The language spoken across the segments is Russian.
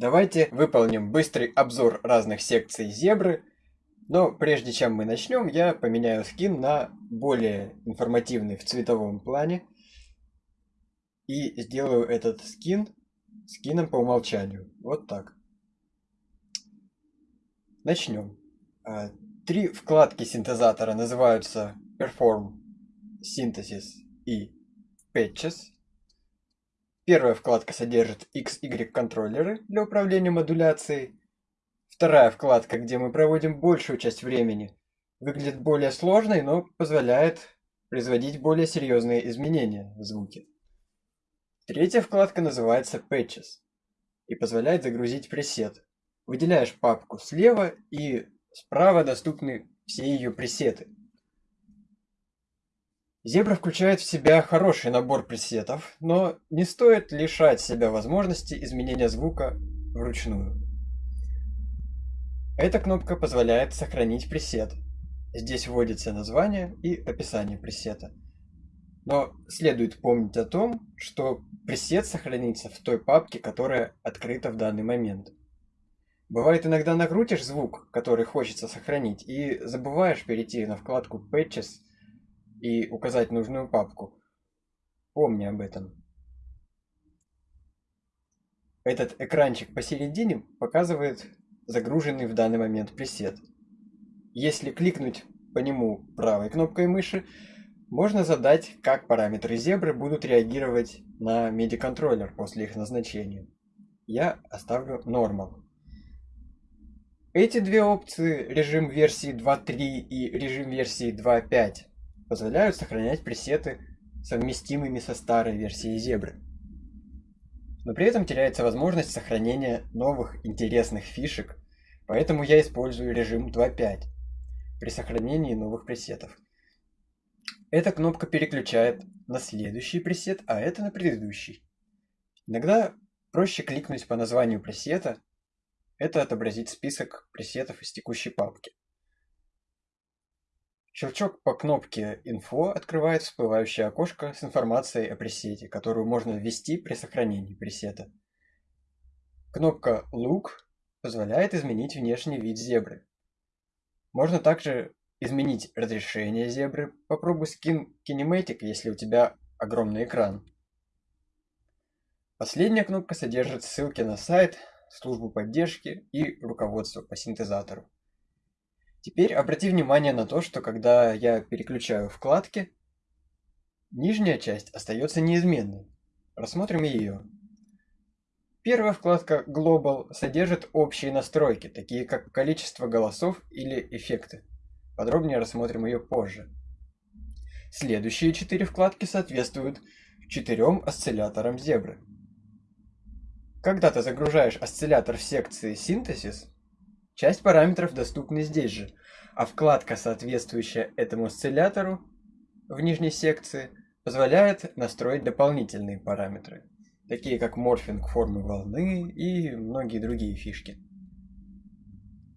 Давайте выполним быстрый обзор разных секций зебры. Но прежде чем мы начнем, я поменяю скин на более информативный в цветовом плане. И сделаю этот скин скином по умолчанию. Вот так. Начнем. А, три вкладки синтезатора называются Perform, Synthesis и Patches. Первая вкладка содержит XY контроллеры для управления модуляцией. Вторая вкладка, где мы проводим большую часть времени, выглядит более сложной, но позволяет производить более серьезные изменения в звуке. Третья вкладка называется Patches и позволяет загрузить пресет. Выделяешь папку слева и справа доступны все ее пресеты. Зебра включает в себя хороший набор пресетов, но не стоит лишать себя возможности изменения звука вручную. Эта кнопка позволяет сохранить пресет. Здесь вводится название и описание пресета. Но следует помнить о том, что пресет сохранится в той папке, которая открыта в данный момент. Бывает иногда накрутишь звук, который хочется сохранить, и забываешь перейти на вкладку Patches и указать нужную папку. Помни об этом. Этот экранчик посередине показывает загруженный в данный момент пресет. Если кликнуть по нему правой кнопкой мыши, можно задать, как параметры зебры будут реагировать на MIDI-контроллер после их назначения. Я оставлю Normal. Эти две опции, режим версии 2.3 и режим версии 2.5, позволяют сохранять пресеты совместимыми со старой версией зебры. Но при этом теряется возможность сохранения новых интересных фишек, поэтому я использую режим 2.5 при сохранении новых пресетов. Эта кнопка переключает на следующий пресет, а это на предыдущий. Иногда проще кликнуть по названию пресета, это отобразить список пресетов из текущей папки. Щелчок по кнопке «Info» открывает всплывающее окошко с информацией о пресете, которую можно ввести при сохранении пресета. Кнопка «Look» позволяет изменить внешний вид зебры. Можно также изменить разрешение зебры. Попробуй скин Kinematic, если у тебя огромный экран. Последняя кнопка содержит ссылки на сайт, службу поддержки и руководство по синтезатору. Теперь обрати внимание на то, что когда я переключаю вкладки, нижняя часть остается неизменной. Рассмотрим ее. Первая вкладка Global содержит общие настройки, такие как количество голосов или эффекты. Подробнее рассмотрим ее позже. Следующие четыре вкладки соответствуют четырем осцилляторам зебры. Когда ты загружаешь осциллятор в секции «Синтезис», часть параметров доступны здесь же, а вкладка, соответствующая этому осциллятору в нижней секции, позволяет настроить дополнительные параметры, такие как морфинг формы волны и многие другие фишки.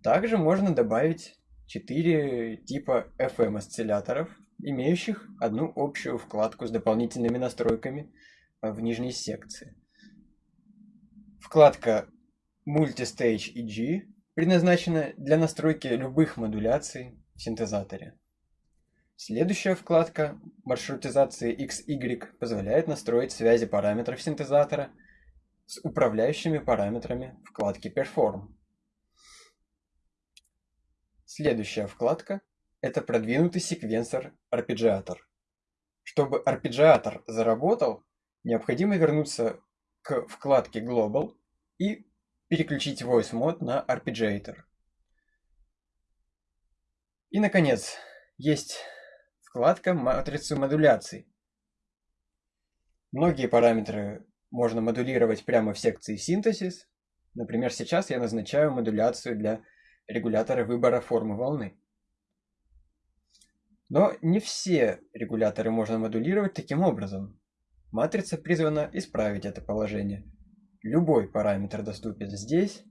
Также можно добавить четыре типа FM осцилляторов, имеющих одну общую вкладку с дополнительными настройками в нижней секции. Вкладка Multistage EG предназначена для настройки любых модуляций в синтезаторе. Следующая вкладка маршрутизации XY позволяет настроить связи параметров синтезатора с управляющими параметрами вкладки Perform. Следующая вкладка – это продвинутый секвенсор арпеджиатор. Чтобы арпеджиатор заработал, необходимо вернуться к вкладке Global и переключить Voice Mode на Arpeggiator. И, наконец, есть вкладка матрицы модуляций. Многие параметры можно модулировать прямо в секции Synthesis. Например, сейчас я назначаю модуляцию для регуляторы выбора формы волны. Но не все регуляторы можно модулировать таким образом. Матрица призвана исправить это положение. Любой параметр доступен здесь,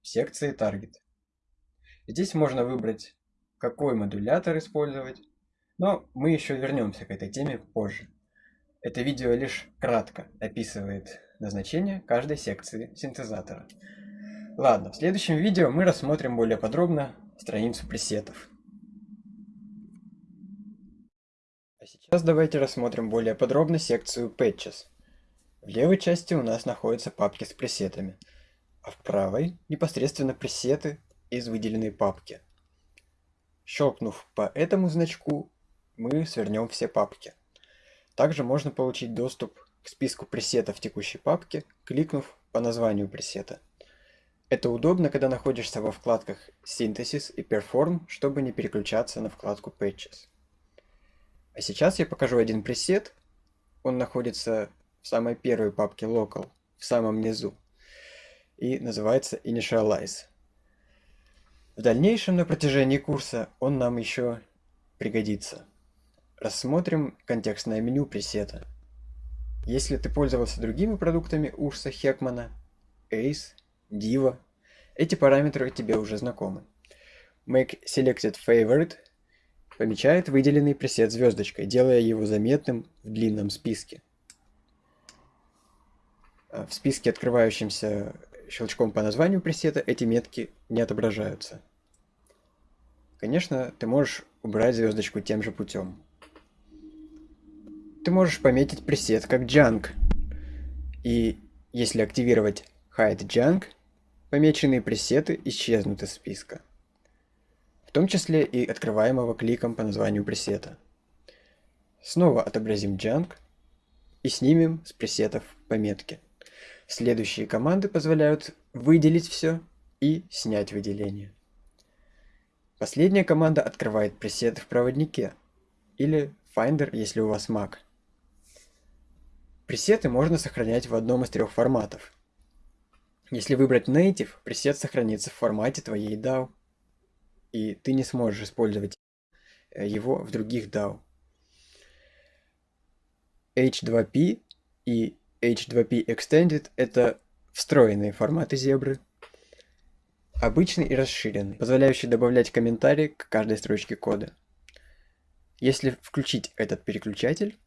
в секции Target. Здесь можно выбрать, какой модулятор использовать, но мы еще вернемся к этой теме позже. Это видео лишь кратко описывает назначение каждой секции синтезатора. Ладно, в следующем видео мы рассмотрим более подробно страницу пресетов. А сейчас давайте рассмотрим более подробно секцию Patches. В левой части у нас находятся папки с пресетами, а в правой непосредственно пресеты из выделенной папки. Щелкнув по этому значку, мы свернем все папки. Также можно получить доступ к списку пресетов текущей папки, кликнув по названию пресета. Это удобно, когда находишься во вкладках Synthesis и Perform, чтобы не переключаться на вкладку Patches. А сейчас я покажу один пресет. Он находится в самой первой папке Local, в самом низу. И называется Initialize. В дальнейшем на протяжении курса он нам еще пригодится. Рассмотрим контекстное меню пресета. Если ты пользовался другими продуктами Урса Хекмана, Ace, Diva, эти параметры тебе уже знакомы. Make Selected Favorite помечает выделенный пресет звездочкой, делая его заметным в длинном списке. А в списке, открывающемся щелчком по названию пресета, эти метки не отображаются. Конечно, ты можешь убрать звездочку тем же путем. Ты можешь пометить пресет как junk. И если активировать hide junk, помеченные пресеты исчезнут из списка. В том числе и открываемого кликом по названию пресета. Снова отобразим junk и снимем с пресетов пометки. Следующие команды позволяют выделить все и снять выделение. Последняя команда открывает пресет в проводнике или Finder, если у вас Mac. Пресеты можно сохранять в одном из трех форматов. Если выбрать Native, пресет сохранится в формате твоей DAO, и ты не сможешь использовать э, его в других DAO. H2P и H2P Extended – это встроенные форматы зебры, обычный и расширенный, позволяющий добавлять комментарии к каждой строчке кода. Если включить этот переключатель,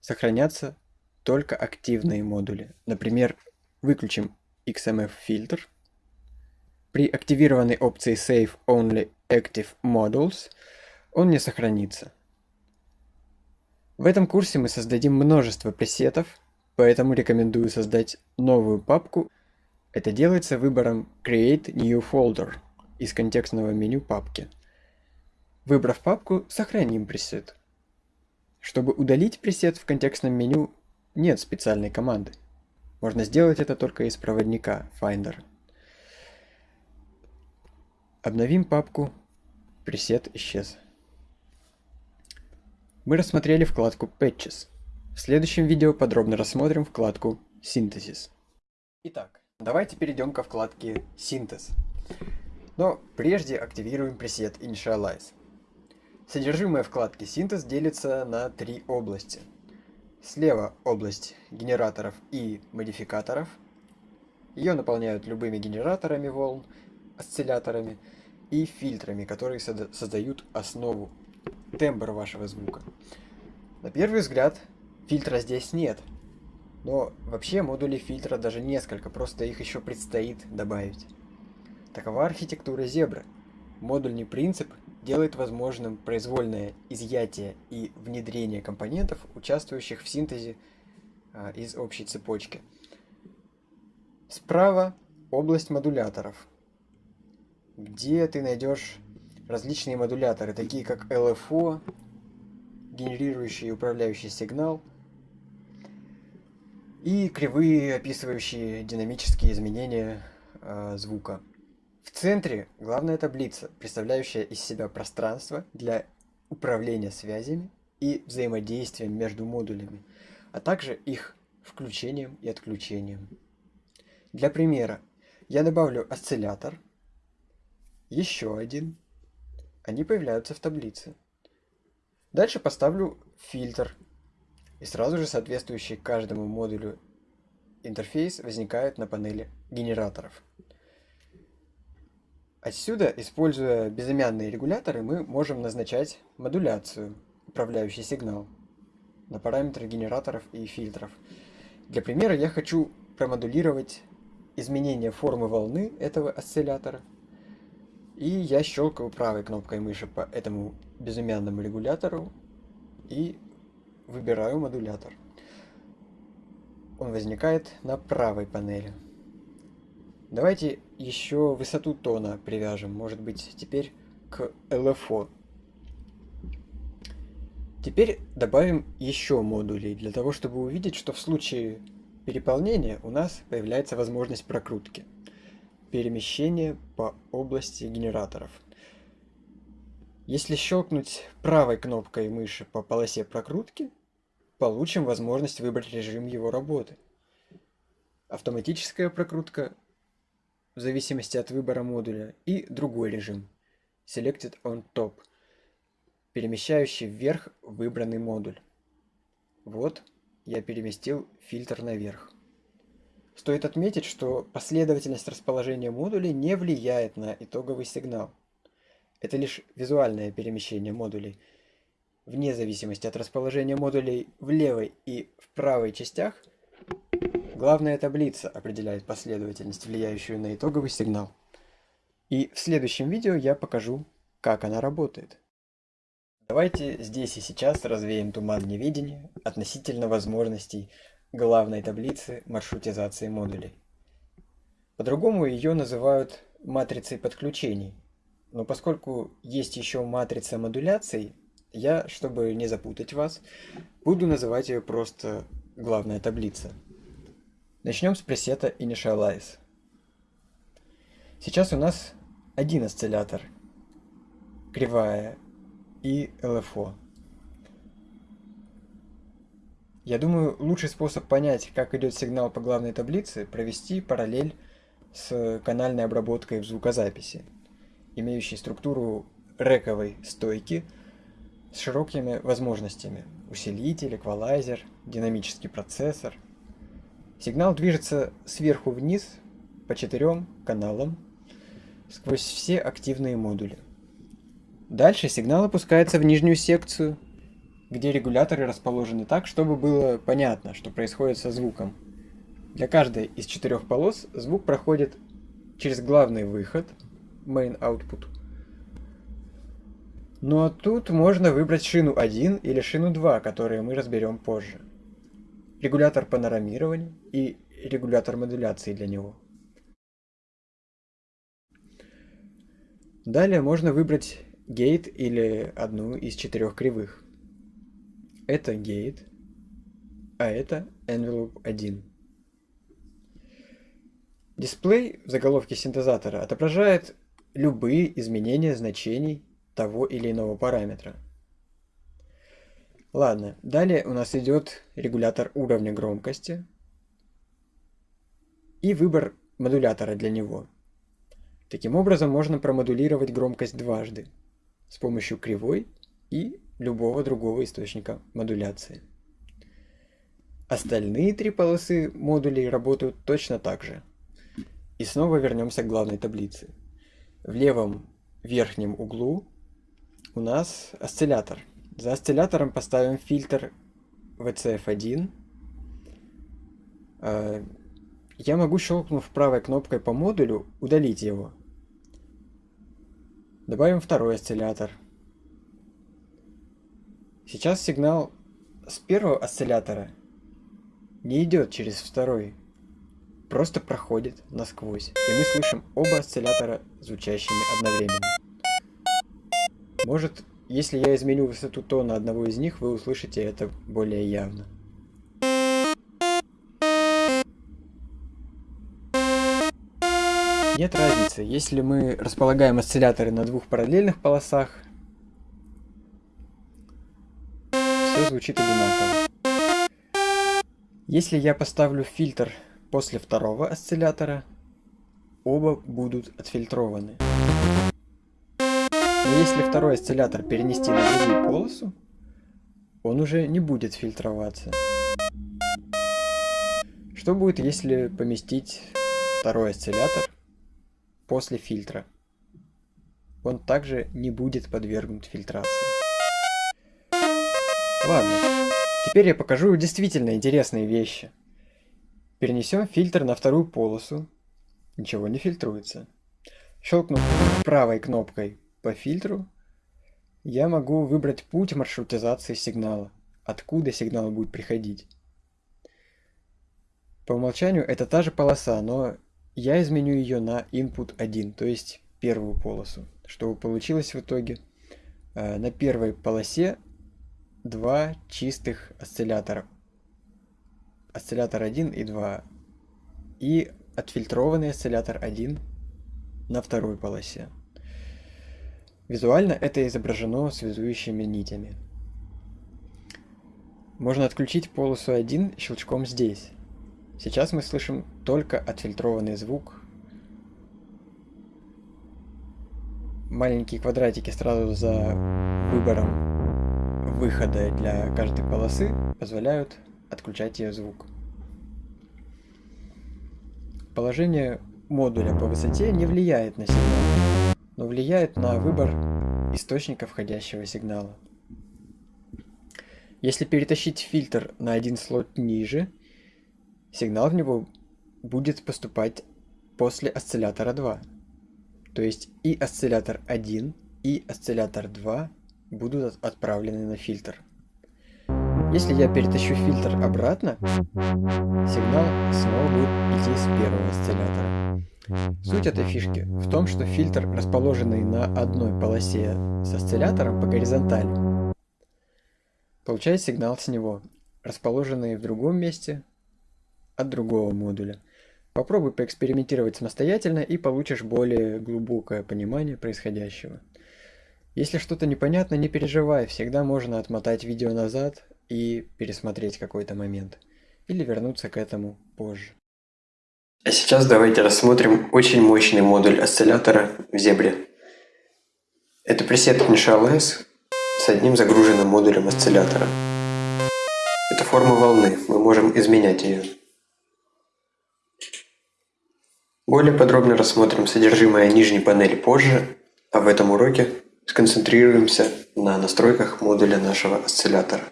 сохранятся только активные модули. Например, выключим XMF фильтр. При активированной опции Save Only Active Modules он не сохранится. В этом курсе мы создадим множество пресетов, поэтому рекомендую создать новую папку. Это делается выбором Create New Folder из контекстного меню папки. Выбрав папку, сохраним пресет. Чтобы удалить пресет в контекстном меню, нет специальной команды. Можно сделать это только из проводника Finder. Обновим папку. Пресет исчез. Мы рассмотрели вкладку Patches. В следующем видео подробно рассмотрим вкладку Synthesis. Итак, давайте перейдем ко вкладке Синтез. Но прежде активируем пресет Initialize. Содержимое вкладки Синтез делится на три области – Слева область генераторов и модификаторов. Ее наполняют любыми генераторами волн, осцилляторами и фильтрами, которые создают основу, тембр вашего звука. На первый взгляд фильтра здесь нет, но вообще модулей фильтра даже несколько, просто их еще предстоит добавить. Такова архитектура зебры. Модульный принцип делает возможным произвольное изъятие и внедрение компонентов, участвующих в синтезе а, из общей цепочки. Справа область модуляторов, где ты найдешь различные модуляторы, такие как LFO, генерирующий и управляющий сигнал, и кривые, описывающие динамические изменения э, звука. В центре главная таблица, представляющая из себя пространство для управления связями и взаимодействием между модулями, а также их включением и отключением. Для примера я добавлю осциллятор, еще один, они появляются в таблице. Дальше поставлю фильтр, и сразу же соответствующий каждому модулю интерфейс возникает на панели генераторов. Отсюда, используя безымянные регуляторы, мы можем назначать модуляцию, управляющий сигнал, на параметры генераторов и фильтров. Для примера я хочу промодулировать изменение формы волны этого осциллятора. И я щелкаю правой кнопкой мыши по этому безымянному регулятору и выбираю модулятор. Он возникает на правой панели. Давайте еще высоту тона привяжем, может быть теперь к LFO. Теперь добавим еще модулей, для того чтобы увидеть, что в случае переполнения у нас появляется возможность прокрутки. Перемещение по области генераторов. Если щелкнуть правой кнопкой мыши по полосе прокрутки, получим возможность выбрать режим его работы. Автоматическая прокрутка в зависимости от выбора модуля и другой режим Selected on Top, перемещающий вверх выбранный модуль. Вот я переместил фильтр наверх. Стоит отметить, что последовательность расположения модулей не влияет на итоговый сигнал. Это лишь визуальное перемещение модулей. Вне зависимости от расположения модулей в левой и в правой частях, главная таблица определяет последовательность, влияющую на итоговый сигнал. И в следующем видео я покажу, как она работает. Давайте здесь и сейчас развеем туман неведения относительно возможностей главной таблицы маршрутизации модулей. По-другому ее называют матрицей подключений. Но поскольку есть еще матрица модуляций, я, чтобы не запутать вас, буду называть ее просто главная таблица. Начнем с пресета Initialize. Сейчас у нас один осциллятор, кривая и LFO. Я думаю, лучший способ понять, как идет сигнал по главной таблице, провести параллель с канальной обработкой в звукозаписи, имеющей структуру рековой стойки с широкими возможностями. Усилитель, эквалайзер, динамический процессор. Сигнал движется сверху вниз по четырем каналам сквозь все активные модули. Дальше сигнал опускается в нижнюю секцию, где регуляторы расположены так, чтобы было понятно, что происходит со звуком. Для каждой из четырех полос звук проходит через главный выход, main output. А тут можно выбрать шину 1 или шину 2, которые мы разберем позже. Регулятор панорамирования и регулятор модуляции для него. Далее можно выбрать гейт или одну из четырех кривых. Это гейт, а это envelope 1. Дисплей в заголовке синтезатора отображает любые изменения значений того или иного параметра. Ладно, далее у нас идет регулятор уровня громкости и выбор модулятора для него. Таким образом можно промодулировать громкость дважды с помощью кривой и любого другого источника модуляции. Остальные три полосы модулей работают точно так же. И снова вернемся к главной таблице. В левом верхнем углу у нас осциллятор. За осциллятором поставим фильтр VCF1. А, я могу, щелкнув правой кнопкой по модулю, удалить его. Добавим второй осциллятор. Сейчас сигнал с первого осциллятора не идет через второй, просто проходит насквозь, и мы слышим оба осциллятора звучащими одновременно. Может, если я изменю высоту тона одного из них, вы услышите это более явно. Нет разницы, если мы располагаем осцилляторы на двух параллельных полосах, все звучит одинаково. Если я поставлю фильтр после второго осциллятора, оба будут отфильтрованы. Но если второй осциллятор перенести на другую полосу, он уже не будет фильтроваться. Что будет, если поместить второй осциллятор после фильтра. Он также не будет подвергнут фильтрации. Ладно, теперь я покажу действительно интересные вещи. Перенесем фильтр на вторую полосу ничего не фильтруется. Щелкнув правой кнопкой по фильтру, я могу выбрать путь маршрутизации сигнала, откуда сигнал будет приходить. По умолчанию это та же полоса, но я изменю ее на input 1, то есть первую полосу. Что получилось в итоге? Э, на первой полосе два чистых осциллятора. Осциллятор 1 и 2. И отфильтрованный осциллятор 1 на второй полосе. Визуально это изображено связующими нитями. Можно отключить полосу 1 щелчком здесь. Сейчас мы слышим только отфильтрованный звук. Маленькие квадратики сразу за выбором выхода для каждой полосы позволяют отключать ее звук. Положение модуля по высоте не влияет на сигнал, но влияет на выбор источника входящего сигнала. Если перетащить фильтр на один слот ниже, сигнал в него будет поступать после осциллятора 2. То есть и осциллятор 1, и осциллятор 2 будут отправлены на фильтр. Если я перетащу фильтр обратно, сигнал снова будет идти с первого осциллятора. Суть этой фишки в том, что фильтр, расположенный на одной полосе с осциллятором по горизонтали, получает сигнал с него, расположенный в другом месте от другого модуля. Попробуй поэкспериментировать самостоятельно и получишь более глубокое понимание происходящего. Если что-то непонятно, не переживай, всегда можно отмотать видео назад и пересмотреть какой-то момент. Или вернуться к этому позже. А сейчас давайте рассмотрим очень мощный модуль осциллятора в зебре. Это пресет InShell с одним загруженным модулем осциллятора. Это форма волны, мы можем изменять ее. Более подробно рассмотрим содержимое нижней панели позже, а в этом уроке сконцентрируемся на настройках модуля нашего осциллятора.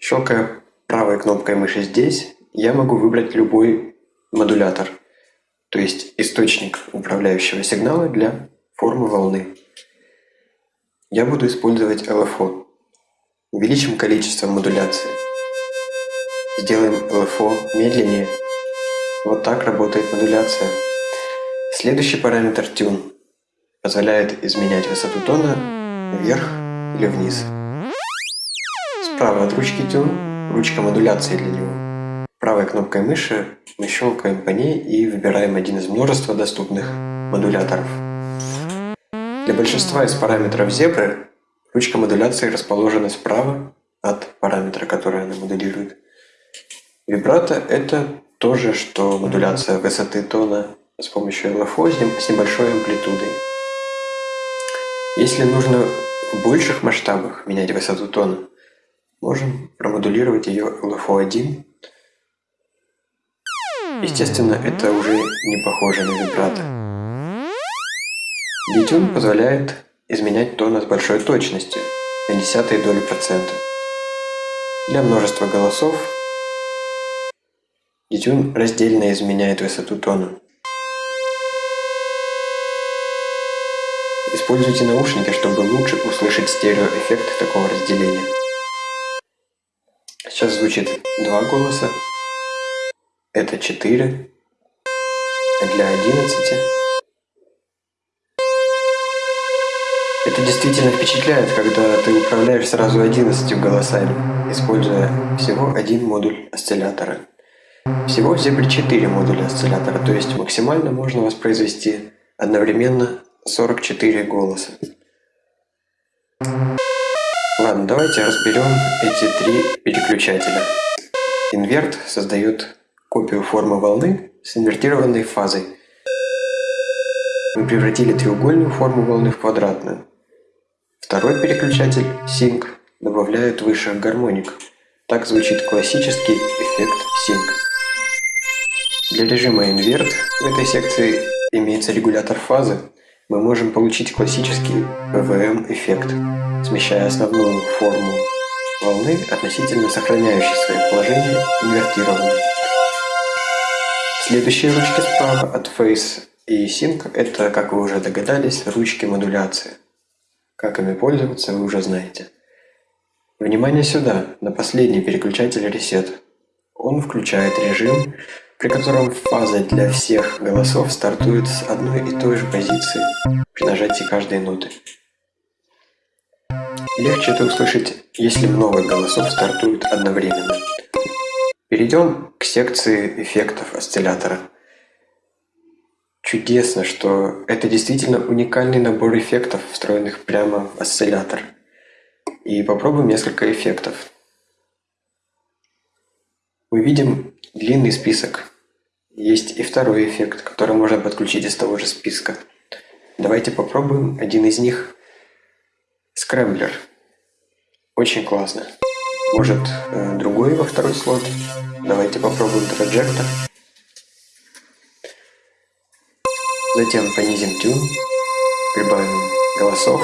Щелкая правой кнопкой мыши здесь, я могу выбрать любой модулятор, то есть источник управляющего сигнала для формы волны. Я буду использовать LFO. Увеличим количество модуляции. Сделаем LFO медленнее. Вот так работает модуляция. Следующий параметр Tune позволяет изменять высоту тона вверх или вниз. Справа от ручки Tune ручка модуляции для него. Правой кнопкой мыши мы щелкаем по ней и выбираем один из множества доступных модуляторов. Для большинства из параметров зебры ручка модуляции расположена справа от параметра, который она моделирует. Вибрато – это то же, что модуляция высоты тона с помощью LFO с небольшой амплитудой. Если нужно в больших масштабах менять высоту тона, Можем промодулировать ее LFO1. Естественно, это уже не похоже на вибрато. Detune позволяет изменять тон с большой точностью, на десятые доли процента. Для множества голосов Detune раздельно изменяет высоту тона. Используйте наушники, чтобы лучше услышать стереоэффект такого разделения. Сейчас звучит два голоса. Это 4. Для 11. Это действительно впечатляет, когда ты управляешь сразу 11 голосами, используя всего один модуль осциллятора. Всего в Zebra 4 модуля осциллятора, то есть максимально можно воспроизвести одновременно 44 голоса. Ладно, давайте разберем эти три переключателя. Инверт создает копию формы волны с инвертированной фазой. Мы превратили треугольную форму волны в квадратную. Второй переключатель, Sync, добавляет выше гармоник. Так звучит классический эффект Sync. Для режима инверт в этой секции имеется регулятор фазы. Мы можем получить классический PVM-эффект смещая основную форму волны относительно сохраняющей свое положение инвертированной. Следующие ручки справа от Face и Sync – это, как вы уже догадались, ручки модуляции. Как ими пользоваться, вы уже знаете. Внимание сюда, на последний переключатель Reset. Он включает режим, при котором фаза для всех голосов стартует с одной и той же позиции при нажатии каждой ноты. Легче это услышать, если много голосов стартуют одновременно. Перейдем к секции эффектов осциллятора. Чудесно, что это действительно уникальный набор эффектов, встроенных прямо в осциллятор. И попробуем несколько эффектов. Мы видим длинный список. Есть и второй эффект, который можно подключить из того же списка. Давайте попробуем один из них. Скрэмблер. Очень классно. Может, э, другой во второй слот? Давайте попробуем траджектор. Затем понизим тюн, прибавим голосов,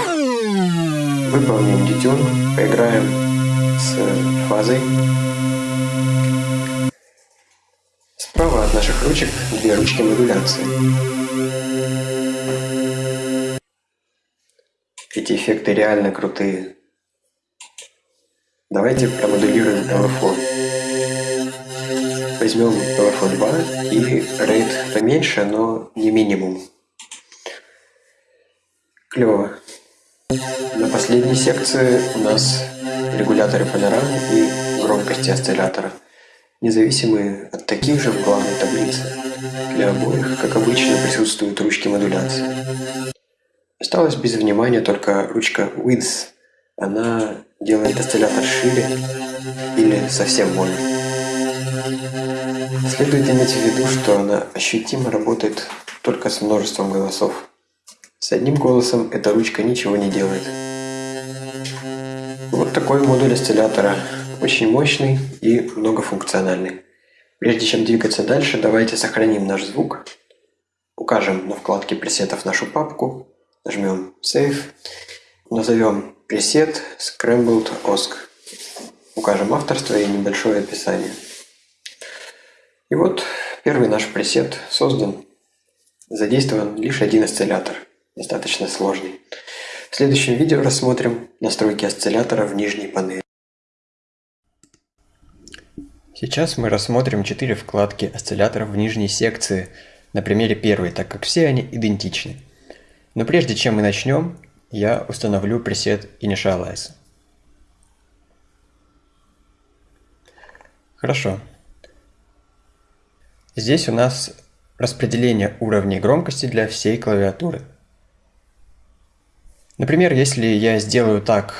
выполним детюн, поиграем с фазой. Справа от наших ручек две ручки модуляции. Эти эффекты реально крутые. Давайте промодулируем LFO. Возьмем LFO 2 и рейд поменьше, но не минимум. Клево. На последней секции у нас регуляторы панорамы и громкости осциллятора – независимые от таких же в главной таблице. Для обоих, как обычно, присутствуют ручки модуляции. Осталась без внимания только ручка Width. Она делает осциллятор шире или совсем больше. Следует иметь в виду, что она ощутимо работает только с множеством голосов. С одним голосом эта ручка ничего не делает. Вот такой модуль осциллятора очень мощный и многофункциональный. Прежде чем двигаться дальше, давайте сохраним наш звук. Укажем на вкладке пресетов нашу папку, нажмем Save, назовем пресет Scrambled OSC. Укажем авторство и небольшое описание. И вот первый наш пресет создан. Задействован лишь один осциллятор, достаточно сложный. В следующем видео рассмотрим настройки осциллятора в нижней панели. Сейчас мы рассмотрим четыре вкладки осцилляторов в нижней секции, на примере первой, так как все они идентичны. Но прежде чем мы начнем, я установлю пресет Initialize. Хорошо. Здесь у нас распределение уровней громкости для всей клавиатуры. Например, если я сделаю так,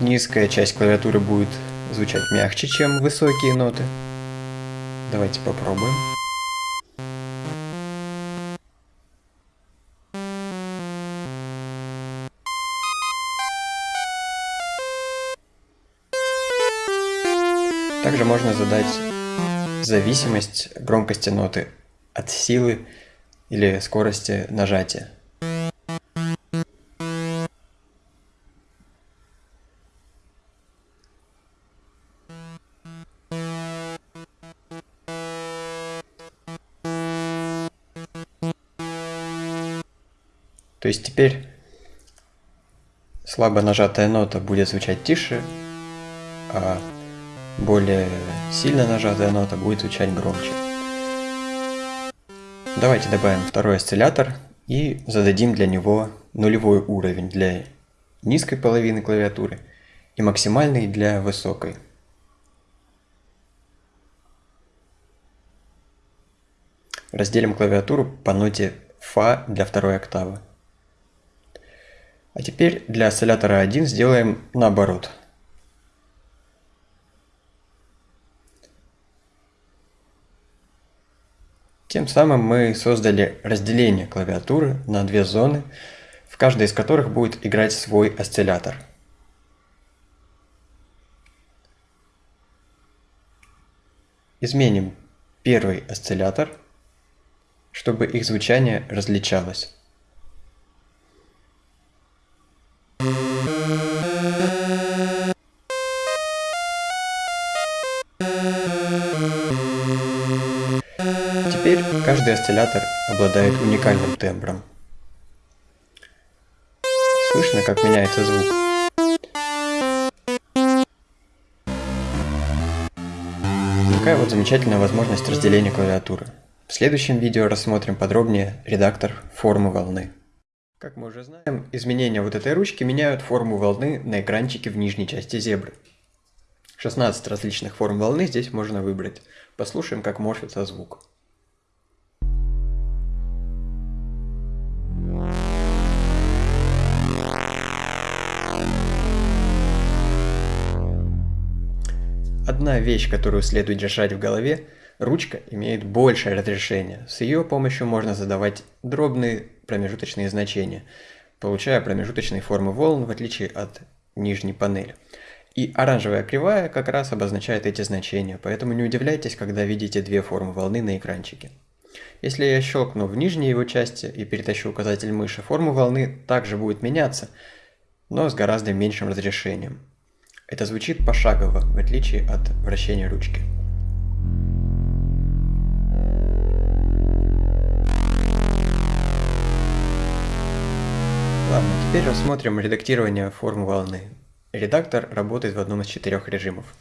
низкая часть клавиатуры будет звучать мягче, чем высокие ноты. Давайте попробуем. Также можно задать зависимость громкости ноты от силы или скорости нажатия. То есть теперь слабо нажатая нота будет звучать тише, а более сильно нажатая нота будет звучать громче. Давайте добавим второй осциллятор и зададим для него нулевой уровень для низкой половины клавиатуры и максимальный для высокой. Разделим клавиатуру по ноте фа для второй октавы. А теперь для осциллятора 1 сделаем наоборот. Тем самым мы создали разделение клавиатуры на две зоны, в каждой из которых будет играть свой осциллятор. Изменим первый осциллятор, чтобы их звучание различалось. Каждый осциллятор обладает уникальным тембром. Слышно, как меняется звук. Такая вот замечательная возможность разделения клавиатуры. В следующем видео рассмотрим подробнее редактор формы волны. Как мы уже знаем, изменения вот этой ручки меняют форму волны на экранчике в нижней части зебры. 16 различных форм волны здесь можно выбрать. Послушаем, как морфится звук. Одна вещь, которую следует держать в голове, ручка имеет большее разрешение. С ее помощью можно задавать дробные промежуточные значения, получая промежуточные формы волн в отличие от нижней панели. И оранжевая кривая как раз обозначает эти значения, поэтому не удивляйтесь, когда видите две формы волны на экранчике. Если я щелкну в нижней его части и перетащу указатель мыши, форма волны также будет меняться, но с гораздо меньшим разрешением. Это звучит пошагово, в отличие от вращения ручки. Ладно, теперь рассмотрим редактирование формы волны. Редактор работает в одном из четырех режимов.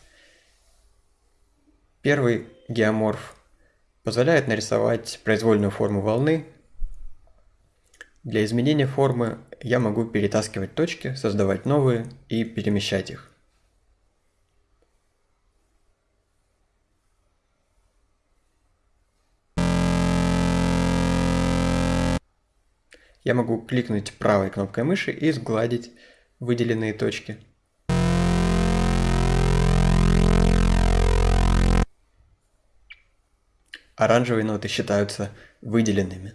Первый, геоморф, позволяет нарисовать произвольную форму волны. Для изменения формы я могу перетаскивать точки, создавать новые и перемещать их. Я могу кликнуть правой кнопкой мыши и сгладить выделенные точки. Оранжевые ноты считаются выделенными.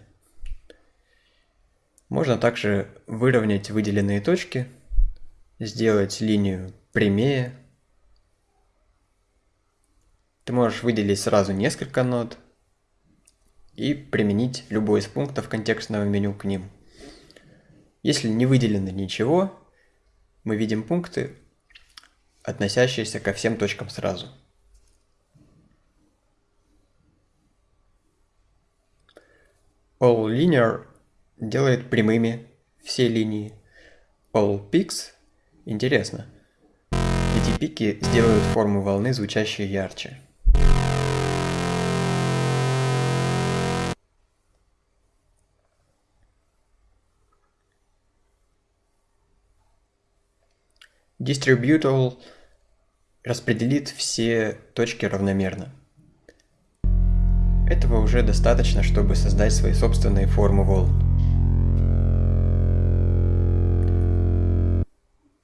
Можно также выровнять выделенные точки, сделать линию прямее. Ты можешь выделить сразу несколько нот и применить любой из пунктов контекстного меню к ним. Если не выделено ничего, мы видим пункты, относящиеся ко всем точкам сразу. All Linear делает прямыми все линии. All Peaks интересно. Эти пики сделают форму волны звучащей ярче. Distributable распределит все точки равномерно. Этого уже достаточно, чтобы создать свои собственные формы волн.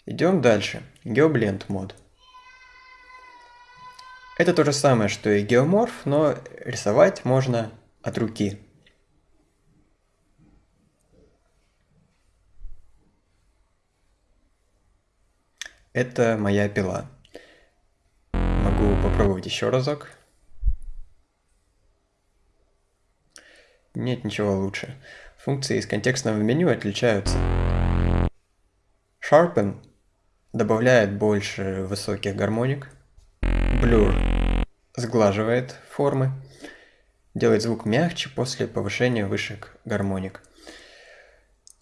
Идем дальше. GeoBlend мод. Это то же самое, что и геоморф, но рисовать можно от руки. Это моя пила. Могу попробовать еще разок. Нет ничего лучше. Функции из контекстного меню отличаются. Sharpen добавляет больше высоких гармоник. Blur сглаживает формы. Делает звук мягче после повышения высших гармоник.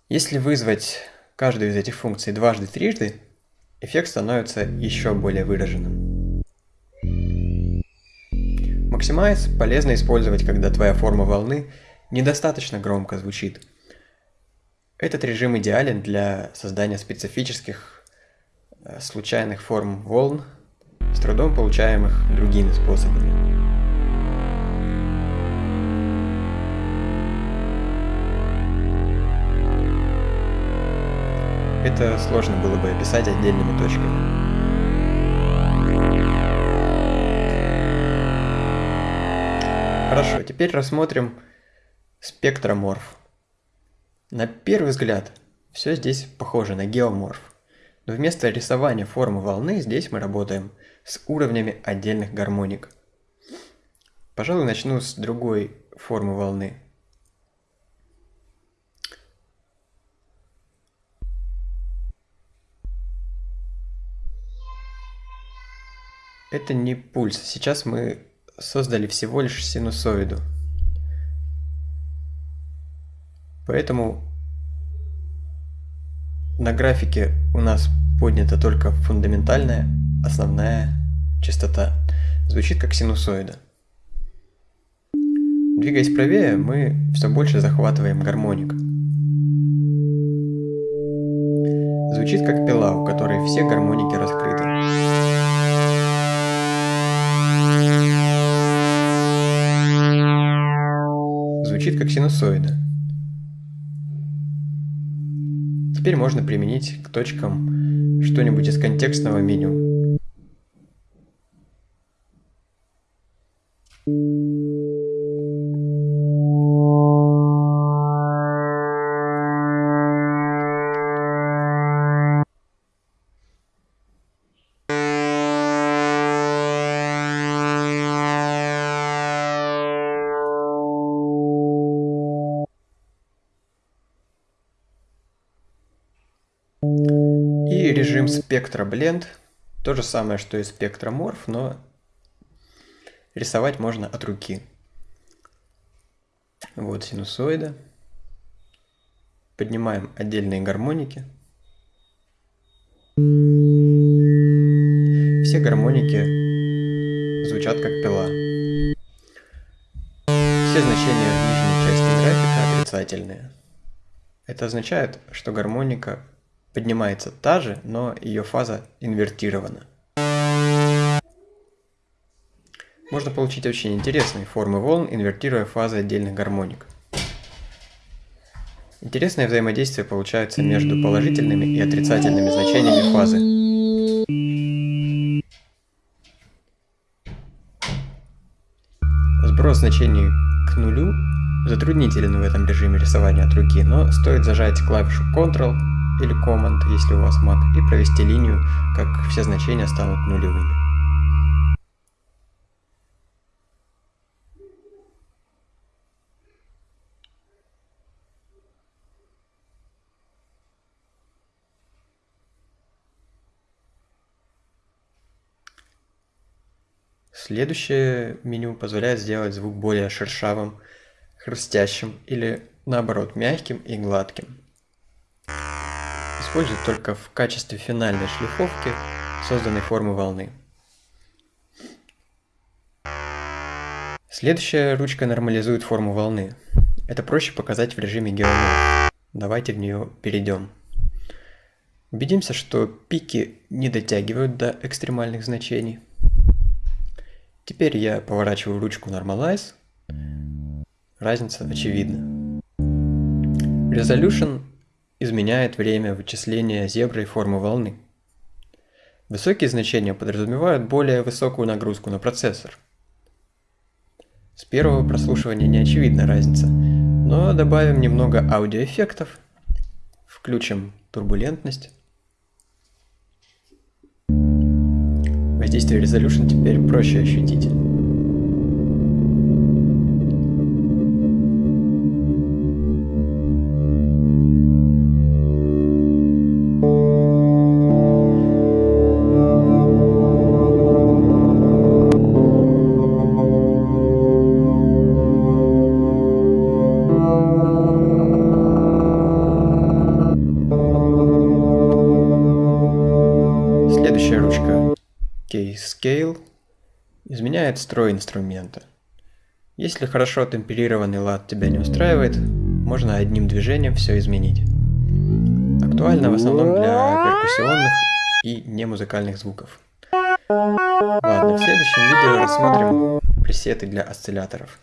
Если вызвать каждую из этих функций дважды-трижды, эффект становится еще более выраженным. Maximize полезно использовать, когда твоя форма волны недостаточно громко звучит. Этот режим идеален для создания специфических э, случайных форм волн, с трудом получаемых другими способами. Это сложно было бы описать отдельными точками. Хорошо, теперь рассмотрим спектроморф. На первый взгляд все здесь похоже на геоморф. Но вместо рисования формы волны здесь мы работаем с уровнями отдельных гармоник. Пожалуй, начну с другой формы волны. Это не пульс. Сейчас мы создали всего лишь синусоиду. Поэтому на графике у нас поднята только фундаментальная, основная частота. Звучит как синусоида. Двигаясь правее, мы все больше захватываем гармоник. Звучит как пила, у которой все гармоники раскрыты. Звучит как синусоида. Теперь можно применить к точкам что-нибудь из контекстного меню. Спектра Blend. То же самое, что и спектроморф, но рисовать можно от руки. Вот синусоида. Поднимаем отдельные гармоники. Все гармоники звучат как пила. Все значения в нижней части графика отрицательные. Это означает, что гармоника поднимается та же, но ее фаза инвертирована. Можно получить очень интересные формы волн, инвертируя фазы отдельных гармоник. Интересное взаимодействие получается между положительными и отрицательными значениями фазы. Сброс значений к нулю затруднителен в этом режиме рисования от руки, но стоит зажать клавишу Ctrl или Command, если у вас Mac, и провести линию, как все значения станут нулевыми. Следующее меню позволяет сделать звук более шершавым, хрустящим или наоборот мягким и гладким. Используют только в качестве финальной шлифовки созданной формы волны. Следующая ручка нормализует форму волны. Это проще показать в режиме геоморф. Давайте в нее перейдем. Убедимся, что пики не дотягивают до экстремальных значений. Теперь я поворачиваю ручку Normalize. Разница очевидна. Resolution изменяет время вычисления зеброй формы волны. Высокие значения подразумевают более высокую нагрузку на процессор. С первого прослушивания не очевидна разница, но добавим немного аудиоэффектов, включим турбулентность. Воздействие Resolution теперь проще ощутить. Изменяет строй инструмента. Если хорошо темперированный лад тебя не устраивает, можно одним движением все изменить. Актуально в основном для перкуссионных и немузыкальных звуков. Ладно, в следующем видео рассмотрим пресеты для осцилляторов.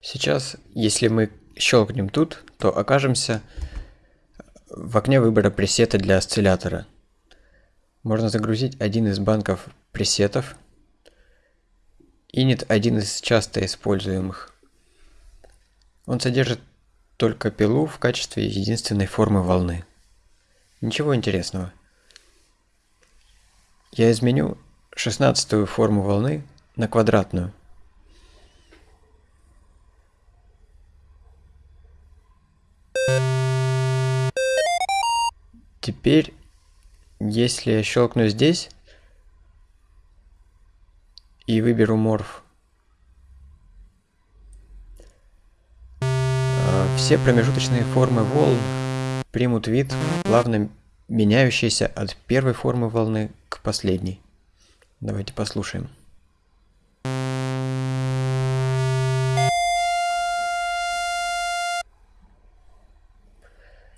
Сейчас, если мы щелкнем тут, то окажемся в окне выбора пресета для осциллятора. Можно загрузить один из банков пресетов. Init один из часто используемых. Он содержит только пилу в качестве единственной формы волны. Ничего интересного. Я изменю шестнадцатую форму волны на квадратную. Теперь, если я щелкну здесь и выберу морф, все промежуточные формы волн примут вид, плавно меняющийся от первой формы волны к последней. Давайте послушаем.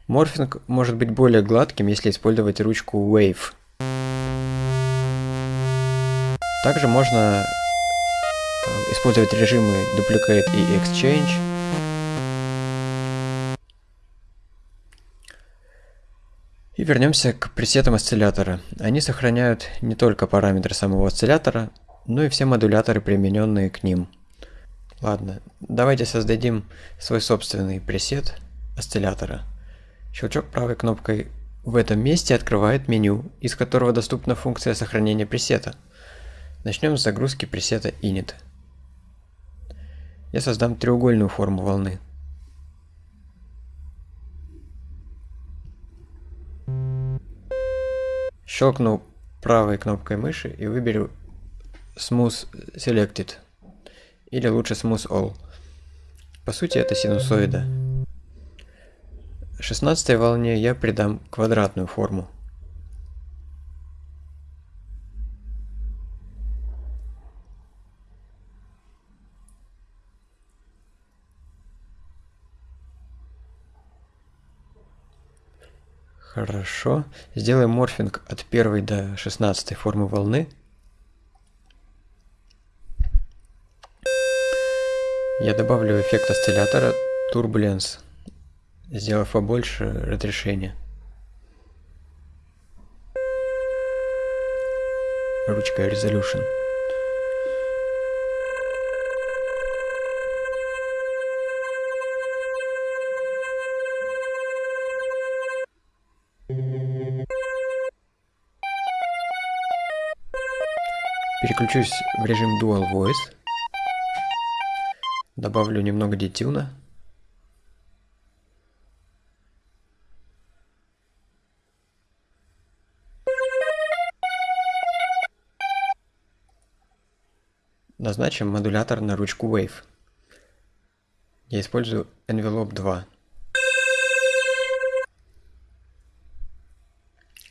Морфинг может быть более гладким, если использовать ручку Wave. Также можно использовать режимы Duplicate и Exchange. И вернемся к пресетам осциллятора. Они сохраняют не только параметры самого осциллятора, но и все модуляторы, примененные к ним. Ладно, давайте создадим свой собственный пресет осциллятора. Щелчок правой кнопкой в этом месте открывает меню, из которого доступна функция сохранения пресета. Начнем с загрузки пресета init. Я создам треугольную форму волны. Щелкну правой кнопкой мыши и выберу Smooth Selected, или лучше Smooth All. По сути это синусоида. 16 волне я придам квадратную форму. Хорошо. Сделаем морфинг от 1 до 16 формы волны. Я добавлю эффект осциллятора Turbulence сделав побольше разрешения. Ручка Resolution. Переключусь в режим Dual Voice. Добавлю немного детюна. Назначим модулятор на ручку Wave. Я использую Envelope 2.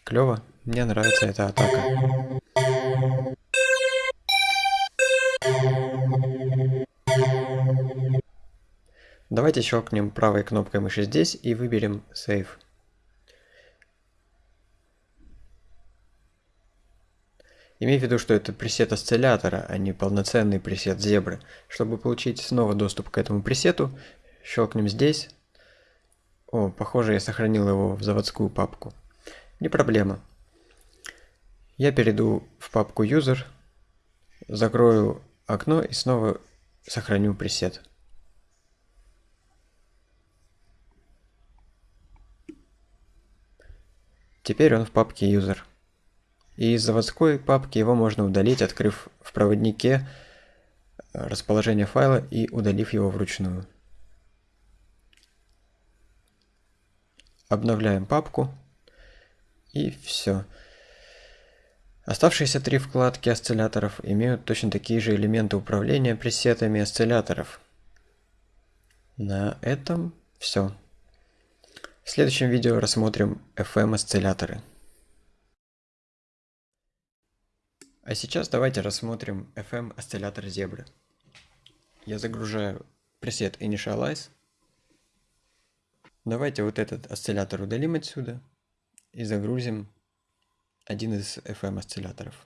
Клево, мне нравится эта атака. Давайте щелкнем правой кнопкой мыши здесь и выберем Save. Имей в виду, что это пресет осциллятора, а не полноценный пресет зебры. Чтобы получить снова доступ к этому пресету, щелкнем здесь. О, похоже, я сохранил его в заводскую папку. Не проблема. Я перейду в папку User, закрою окно и снова сохраню пресет. Теперь он в папке User. И из заводской папки его можно удалить, открыв в проводнике э, расположение файла и удалив его вручную. Обновляем папку. И все. Оставшиеся три вкладки осцилляторов имеют точно такие же элементы управления пресетами осцилляторов. На этом все. В следующем видео рассмотрим FM осцилляторы. А сейчас давайте рассмотрим FM осциллятор зебры. Я загружаю пресет Initialize. Давайте вот этот осциллятор удалим отсюда и загрузим один из FM осцилляторов.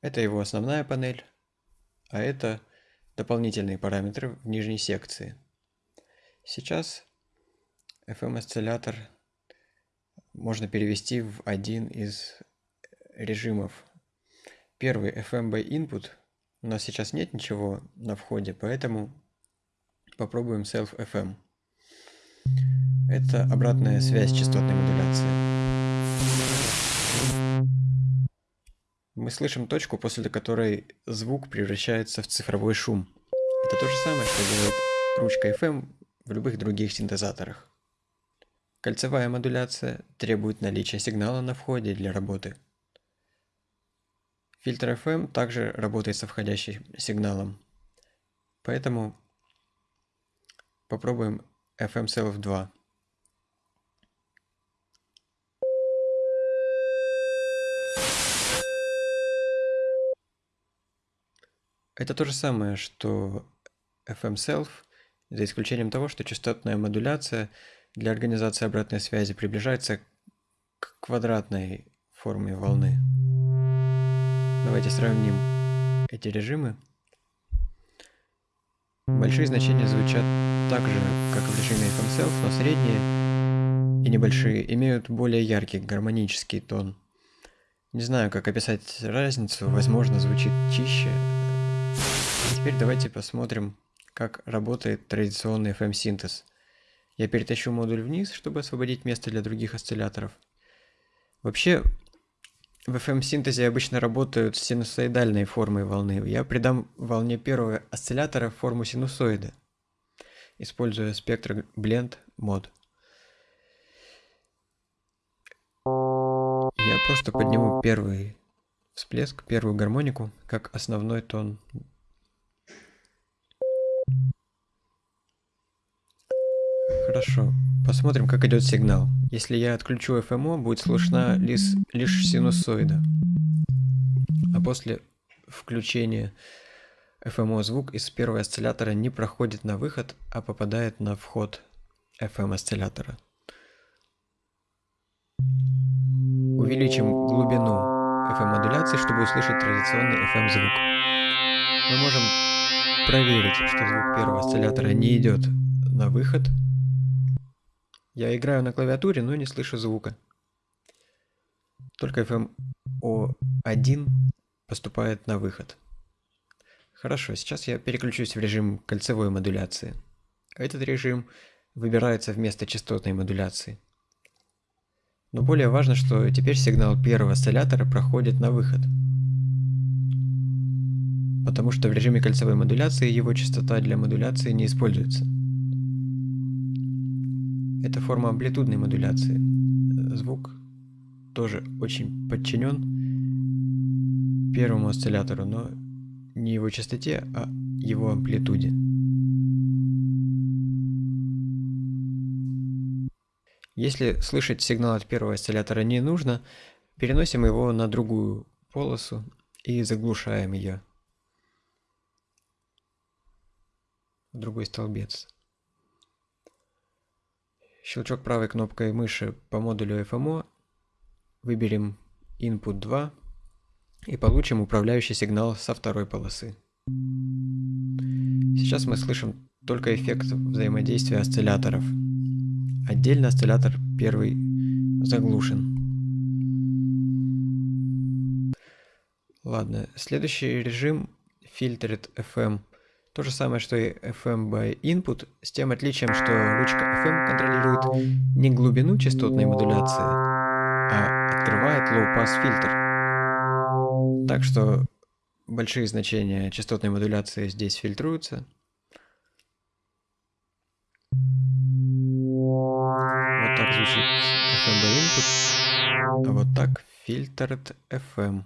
Это его основная панель, а это дополнительные параметры в нижней секции. Сейчас FM осциллятор можно перевести в один из режимов. Первый FMB input. У нас сейчас нет ничего на входе, поэтому попробуем self FM. Это обратная связь частотной модуляции. Мы слышим точку, после которой звук превращается в цифровой шум. Это то же самое, что делает ручка FM в любых других синтезаторах. Кольцевая модуляция требует наличия сигнала на входе для работы. Фильтр FM также работает со входящим сигналом. Поэтому попробуем FM Self 2. Это то же самое, что FM Self, за исключением того, что частотная модуляция для организации обратной связи приближается к квадратной форме волны. Давайте сравним эти режимы. Большие значения звучат так же, как в режиме FM Self, но средние и небольшие имеют более яркий гармонический тон. Не знаю, как описать разницу, возможно, звучит чище. А теперь давайте посмотрим, как работает традиционный FM-синтез. Я перетащу модуль вниз, чтобы освободить место для других осцилляторов. Вообще, в FM-синтезе обычно работают с синусоидальной формой волны. Я придам волне первого осциллятора форму синусоида, используя спектр Blend мод. Я просто подниму первый всплеск, первую гармонику, как основной тон. Хорошо. Посмотрим, как идет сигнал. Если я отключу FMO, будет слышна лишь, лишь синусоида. А после включения FMO звук из первого осциллятора не проходит на выход, а попадает на вход FM осциллятора. Увеличим глубину FM модуляции, чтобы услышать традиционный FM звук. Мы можем проверить, что звук первого осциллятора не идет на выход, я играю на клавиатуре, но не слышу звука. Только FMO1 поступает на выход. Хорошо, сейчас я переключусь в режим кольцевой модуляции. Этот режим выбирается вместо частотной модуляции. Но более важно, что теперь сигнал первого осциллятора проходит на выход. Потому что в режиме кольцевой модуляции его частота для модуляции не используется. Это форма амплитудной модуляции. Звук тоже очень подчинен первому осциллятору, но не его частоте, а его амплитуде. Если слышать сигнал от первого осциллятора не нужно, переносим его на другую полосу и заглушаем ее. В другой столбец. Щелчок правой кнопкой мыши по модулю FMO. Выберем Input 2 и получим управляющий сигнал со второй полосы. Сейчас мы слышим только эффект взаимодействия осцилляторов. Отдельно осциллятор первый заглушен. Ладно, следующий режим Filtered FM то же самое, что и FM by Input, с тем отличием, что ручка FM контролирует не глубину частотной модуляции, а открывает low-pass фильтр. Так что большие значения частотной модуляции здесь фильтруются. Вот так звучит FM by Input, а вот так Filtered FM.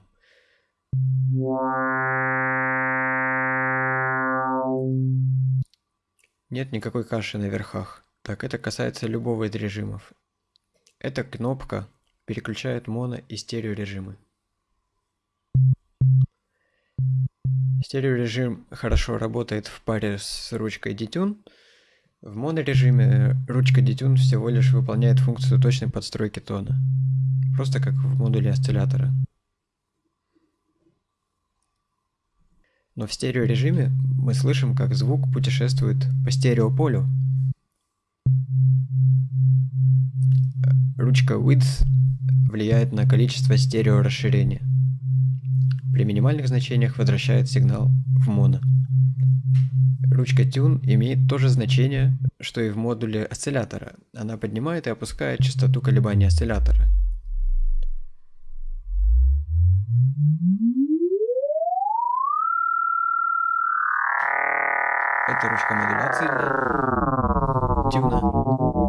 Нет никакой каши на верхах. Так, это касается любого из режимов. Эта кнопка переключает моно и стерео режимы. Стереорежим хорошо работает в паре с ручкой Detune. В монорежиме ручка Detune всего лишь выполняет функцию точной подстройки тона. Просто как в модуле осциллятора. Но в стереорежиме мы слышим, как звук путешествует по стереополю. Ручка Width влияет на количество стереорасширения. При минимальных значениях возвращает сигнал в моно. Ручка Tune имеет то же значение, что и в модуле осциллятора. Она поднимает и опускает частоту колебания осциллятора. Это ручка модуляции тюна.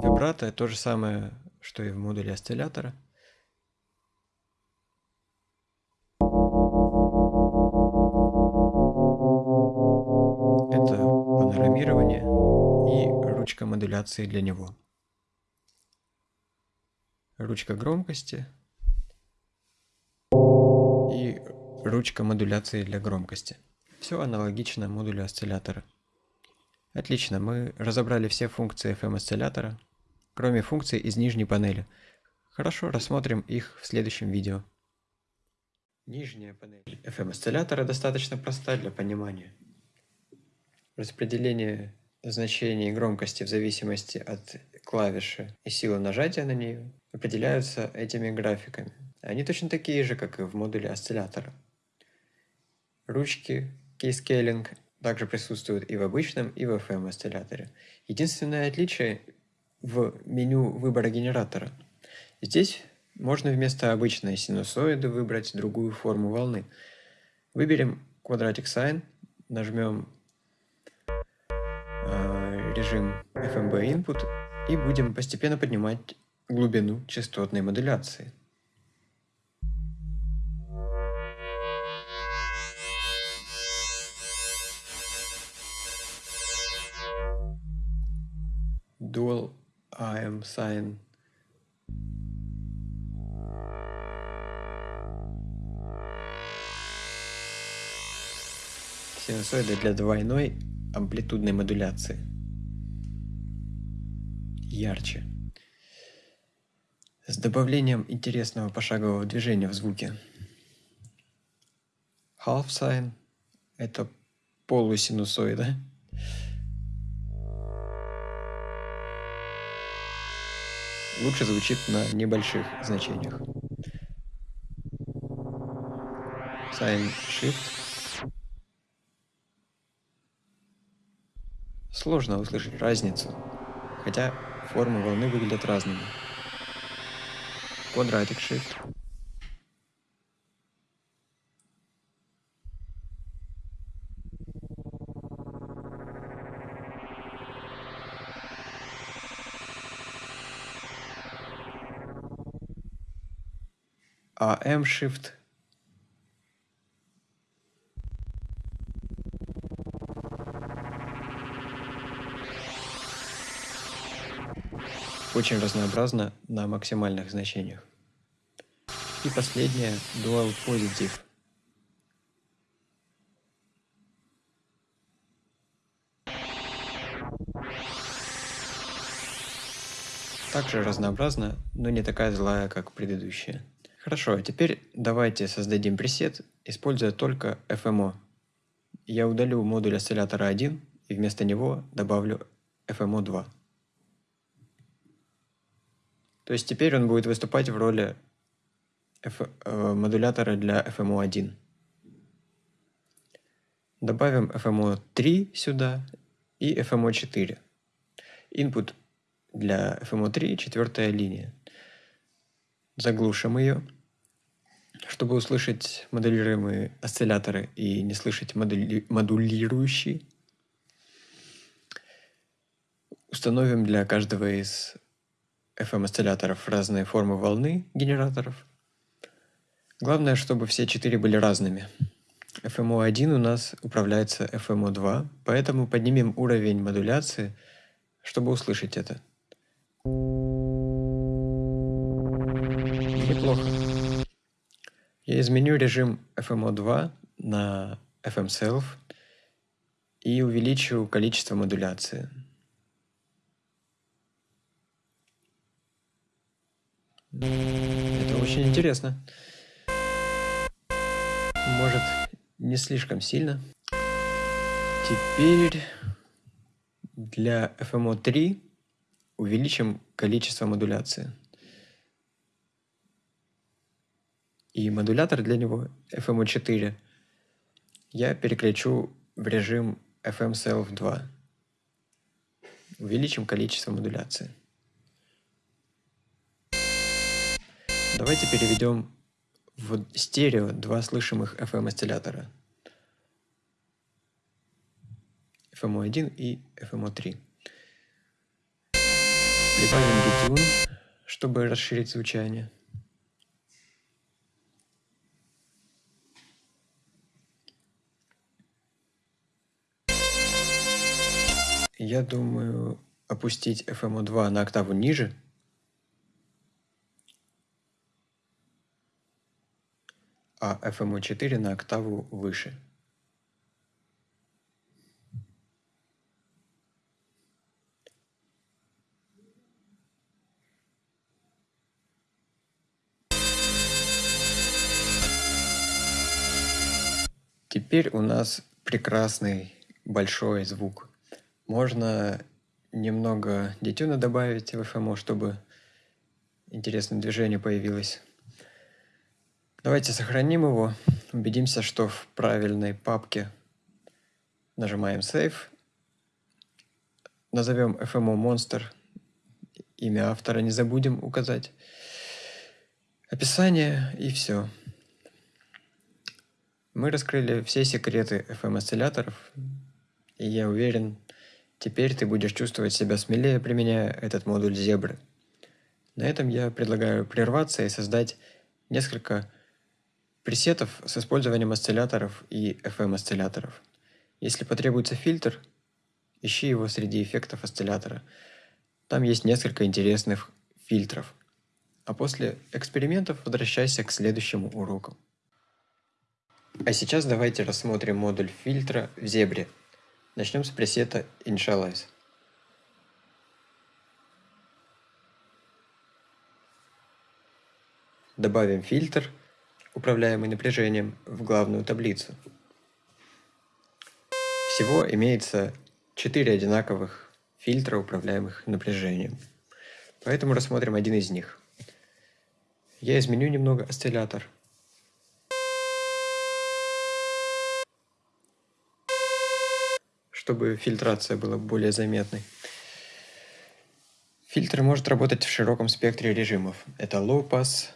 Вибрато то же самое, что и в модуле осциллятора. Это модуляции для него. Ручка громкости и ручка модуляции для громкости. Все аналогично модулю осциллятора. Отлично, мы разобрали все функции FM-осциллятора, кроме функций из нижней панели. Хорошо, рассмотрим их в следующем видео. Нижняя панель FM-осциллятора достаточно проста для понимания. Распределение значений громкости в зависимости от клавиши и силы нажатия на нее определяются этими графиками. Они точно такие же, как и в модуле осциллятора. Ручки Keyscaling также присутствуют и в обычном, и в FM осцилляторе. Единственное отличие в меню выбора генератора. Здесь можно вместо обычной синусоиды выбрать другую форму волны. Выберем Quadratic Sine, нажмем э, режим FMB Input и будем постепенно поднимать глубину частотной модуляции. Dual AM Sine синусоиды для двойной амплитудной модуляции. Ярче. С добавлением интересного пошагового движения в звуке. Half sine – это полусинусоида. Лучше звучит на небольших значениях. Sine Shift Сложно услышать разницу, хотя формы волны выглядят разными. Quadratic Shift. AM Shift очень разнообразно на максимальных значениях. И последнее – Dual Positive. Также разнообразно, но не такая злая, как предыдущая. Хорошо, а теперь давайте создадим пресет, используя только FMO. Я удалю модуль осциллятора 1 и вместо него добавлю FMO 2. То есть теперь он будет выступать в роли F, э, модулятора для FMO1. Добавим FMO3 сюда и FMO4. Input для FMO3 четвертая линия. Заглушим ее, чтобы услышать модулируемые осцилляторы и не слышать модули модулирующие. Установим для каждого из FM-осцилляторов разные формы волны генераторов. Главное, чтобы все четыре были разными. FMO1 у нас управляется FMO2, поэтому поднимем уровень модуляции, чтобы услышать это. Неплохо. Я изменю режим FMO2 на FM-Self и увеличу количество модуляции. Это очень интересно. Может, не слишком сильно. Теперь для FMO 3 увеличим количество модуляции. И модулятор для него FMO 4 я переключу в режим FM Self 2. Увеличим количество модуляции. Давайте переведем в стерео два слышимых FM-осциллятора. FMO1 и FMO3. Прибавим детюн, чтобы расширить звучание. Я думаю, опустить FMO2 на октаву ниже, а FMO4 на октаву выше. Теперь у нас прекрасный большой звук. Можно немного детюна добавить в FMO, чтобы интересное движение появилось. Давайте сохраним его, убедимся, что в правильной папке нажимаем Save, назовем FMO Monster, имя автора не забудем указать, описание и все. Мы раскрыли все секреты FM-осцилляторов, и я уверен, теперь ты будешь чувствовать себя смелее, применяя этот модуль зебры. На этом я предлагаю прерваться и создать несколько пресетов с использованием осцилляторов и FM-осцилляторов. Если потребуется фильтр, ищи его среди эффектов осциллятора. Там есть несколько интересных фильтров. А после экспериментов возвращайся к следующему уроку. А сейчас давайте рассмотрим модуль фильтра в зебре. Начнем с пресета Initialize. Добавим фильтр, управляемый напряжением, в главную таблицу. Всего имеется 4 одинаковых фильтра, управляемых напряжением. Поэтому рассмотрим один из них. Я изменю немного осциллятор – чтобы фильтрация была более заметной. Фильтр может работать в широком спектре режимов. Это Low Pass,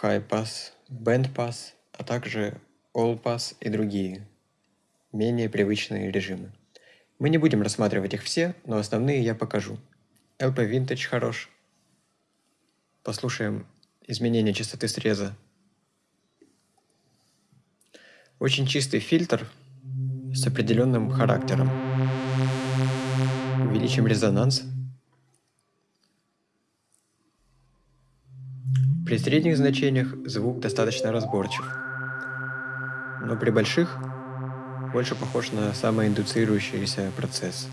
High Pass, Band Pass, а также All Pass и другие, менее привычные режимы. Мы не будем рассматривать их все, но основные я покажу. LP Vintage хорош. Послушаем изменение частоты среза. Очень чистый фильтр – с определенным характером. Увеличим резонанс. При средних значениях звук достаточно разборчив, но при больших больше похож на самоиндуцирующийся процесс.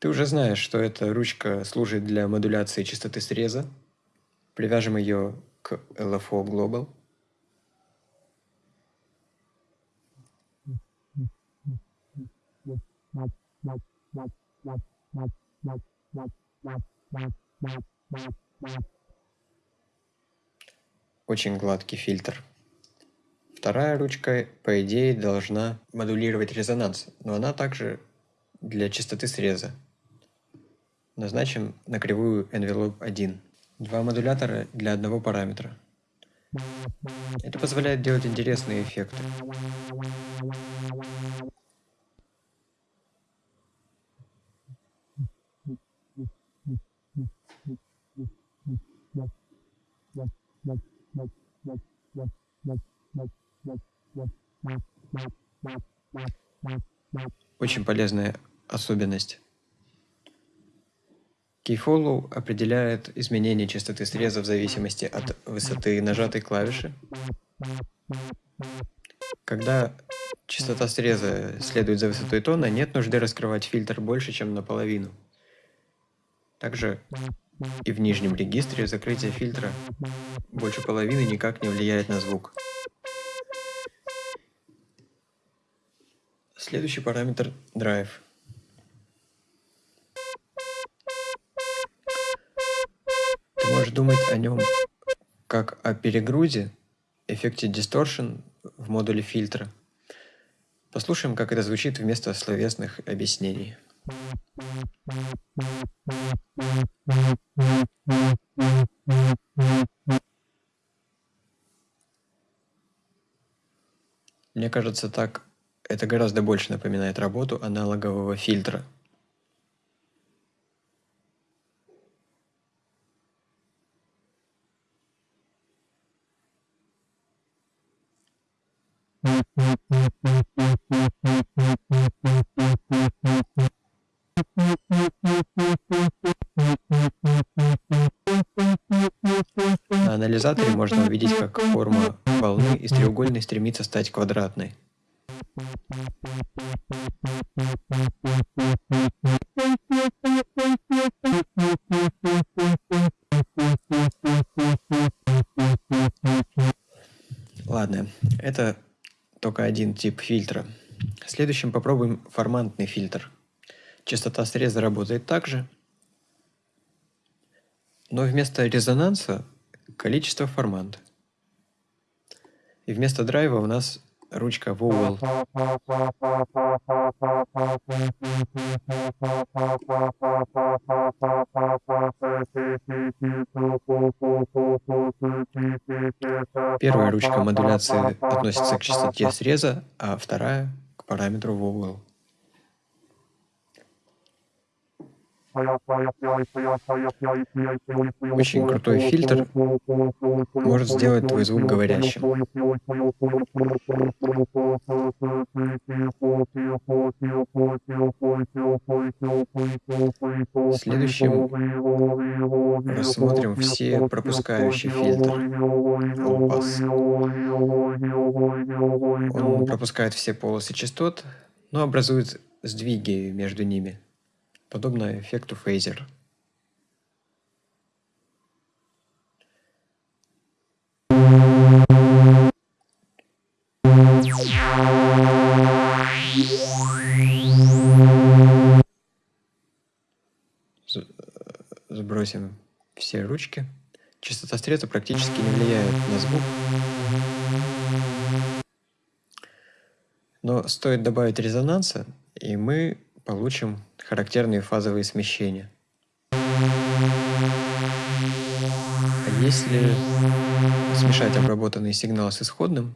Ты уже знаешь, что эта ручка служит для модуляции частоты среза, Привяжем ее к LFO Global. Очень гладкий фильтр. Вторая ручка, по идее, должна модулировать резонанс, но она также для частоты среза. Назначим на кривую envelope 1. Два модулятора для одного параметра. Это позволяет делать интересные эффекты. Очень полезная особенность. Keyfollow определяет изменение частоты среза в зависимости от высоты нажатой клавиши. Когда частота среза следует за высотой тона, нет нужды раскрывать фильтр больше, чем наполовину. Также и в нижнем регистре закрытие фильтра больше половины никак не влияет на звук. Следующий параметр – Drive. Думать о нем как о перегрузе, эффекте distortion в модуле фильтра. Послушаем, как это звучит вместо словесных объяснений. Мне кажется, так это гораздо больше напоминает работу аналогового фильтра – На анализаторе можно увидеть, как форма волны из треугольной стремится стать квадратной. Ладно, это только один тип фильтра. Следующим попробуем формантный фильтр. Частота среза работает так же, но вместо резонанса количество формант. И вместо драйва у нас ручка vowel. Первая ручка модуляции относится к частоте среза, а вторая к параметру vowel. Очень крутой фильтр может сделать твой звук говорящим. Следующим рассмотрим все пропускающие фильтры. Он пропускает все полосы частот, но образует сдвиги между ними подобно эффекту фейзер. Сбросим все ручки. Частота стреза практически не влияет на звук. Но стоит добавить резонанса, и мы получим характерные фазовые смещения. А если смешать обработанный сигнал с исходным,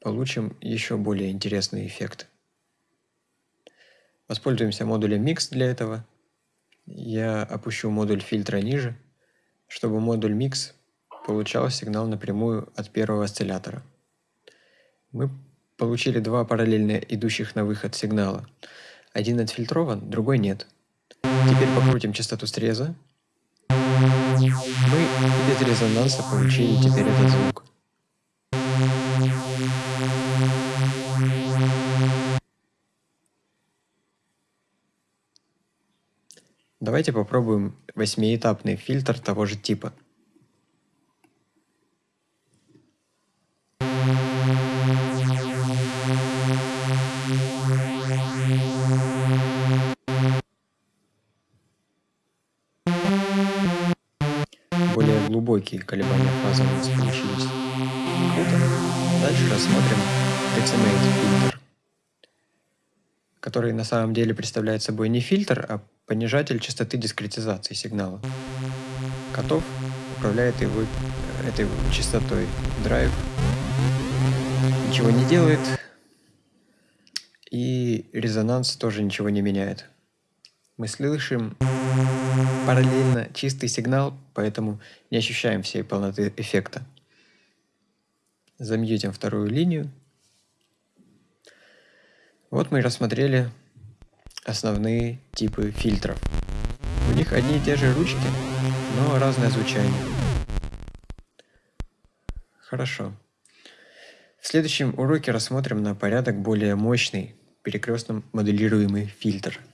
получим еще более интересный эффект. Воспользуемся модулем Mix для этого. Я опущу модуль фильтра ниже, чтобы модуль Mix получал сигнал напрямую от первого осциллятора. Мы получили два параллельно идущих на выход сигнала – один отфильтрован, другой нет. Теперь покрутим частоту среза. Мы без резонанса получили теперь этот звук. Давайте попробуем восьмиэтапный фильтр того же типа. Глубокие колебания фазы у нас получились. Круто. Дальше рассмотрим Decimate фильтр, который на самом деле представляет собой не фильтр, а понижатель частоты дискретизации сигнала. Котов управляет его, этой частотой. Драйв ничего не делает, и резонанс тоже ничего не меняет. Мы слышим параллельно чистый сигнал, поэтому не ощущаем всей полноты эффекта. Замьютим вторую линию. Вот мы рассмотрели основные типы фильтров. У них одни и те же ручки, но разное звучание. Хорошо. В следующем уроке рассмотрим на порядок более мощный перекрестно моделируемый фильтр –